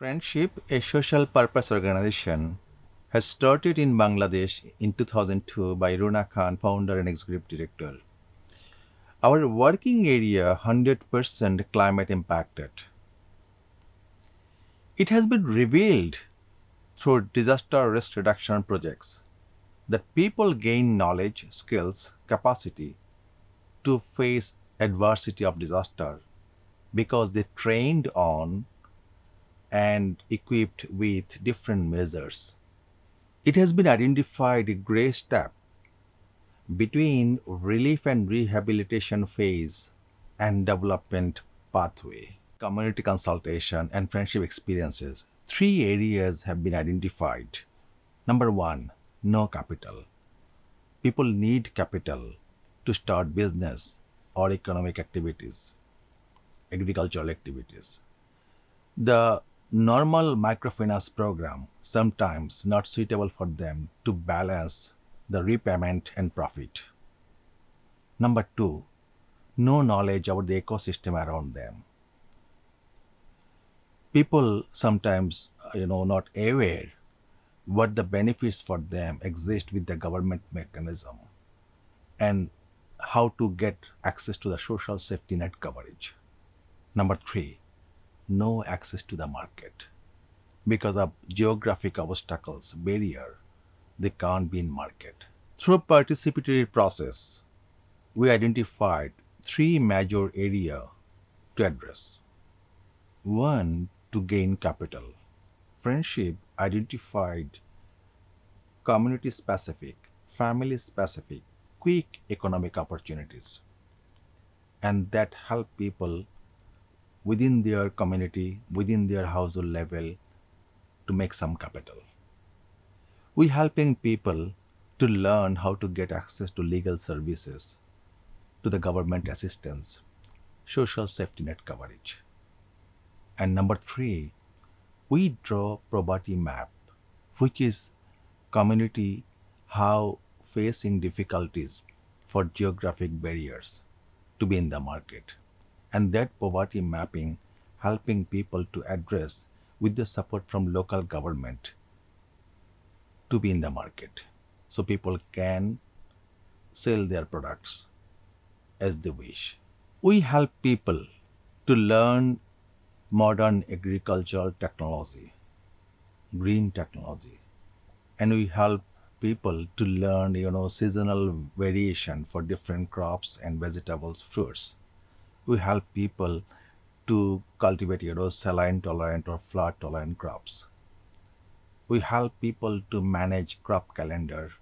Friendship, a social purpose organization, has started in Bangladesh in 2002 by Runa Khan, founder and executive director. Our working area 100% climate impacted. It has been revealed through disaster risk reduction projects that people gain knowledge, skills, capacity to face adversity of disaster because they trained on and equipped with different measures. It has been identified a gray step between relief and rehabilitation phase and development pathway. Community consultation and friendship experiences. Three areas have been identified. Number one, no capital. People need capital to start business or economic activities, agricultural activities. The normal microfinance program sometimes not suitable for them to balance the repayment and profit. Number two, no knowledge about the ecosystem around them. People sometimes, uh, you know, not aware what the benefits for them exist with the government mechanism and how to get access to the social safety net coverage. Number three, no access to the market. Because of geographic obstacles, barrier, they can't be in market. Through participatory process, we identified three major area to address. One, to gain capital. Friendship identified community specific, family specific, quick economic opportunities and that help people within their community, within their household level to make some capital. We helping people to learn how to get access to legal services, to the government assistance, social safety net coverage. And number three, we draw poverty map, which is community how facing difficulties for geographic barriers to be in the market and that poverty mapping helping people to address with the support from local government to be in the market so people can sell their products as they wish. We help people to learn modern agricultural technology, green technology, and we help people to learn, you know, seasonal variation for different crops and vegetables, fruits we help people to cultivate you know, saline tolerant or flood tolerant crops. We help people to manage crop calendar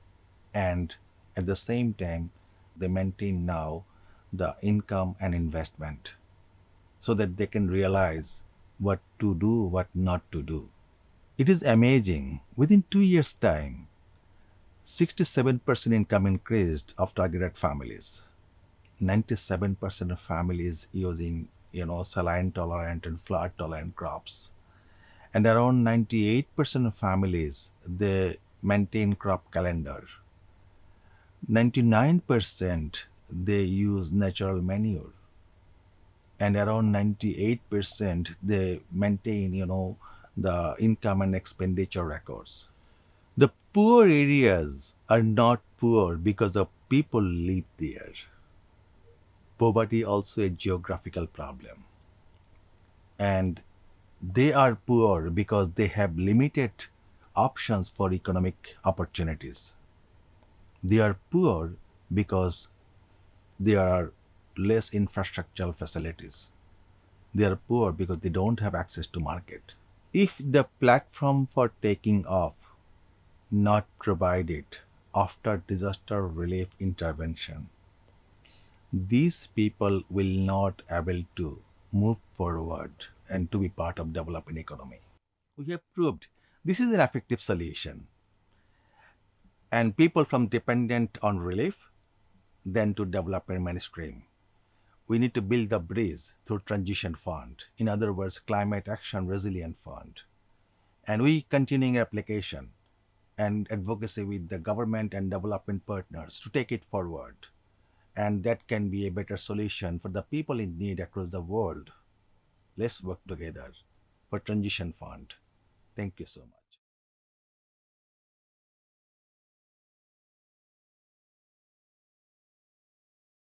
and at the same time they maintain now the income and investment so that they can realize what to do, what not to do. It is amazing. Within two years' time, 67% income increased of targeted families. 97% of families using you know saline tolerant and flood tolerant crops. And around 98% of families they maintain crop calendar. 99% they use natural manure. And around 98% they maintain you know the income and expenditure records. The poor areas are not poor because of people live there poverty also a geographical problem. And they are poor because they have limited options for economic opportunities. They are poor because there are less infrastructural facilities. They are poor because they don't have access to market. If the platform for taking off not provided after disaster relief intervention, these people will not able to move forward and to be part of developing economy. We have proved this is an effective solution. And people from dependent on relief, then to development mainstream. We need to build the bridge through transition fund. In other words, climate action resilient fund. And we continuing application and advocacy with the government and development partners to take it forward and that can be a better solution for the people in need across the world. Let's work together. for transition fund. Thank you so much.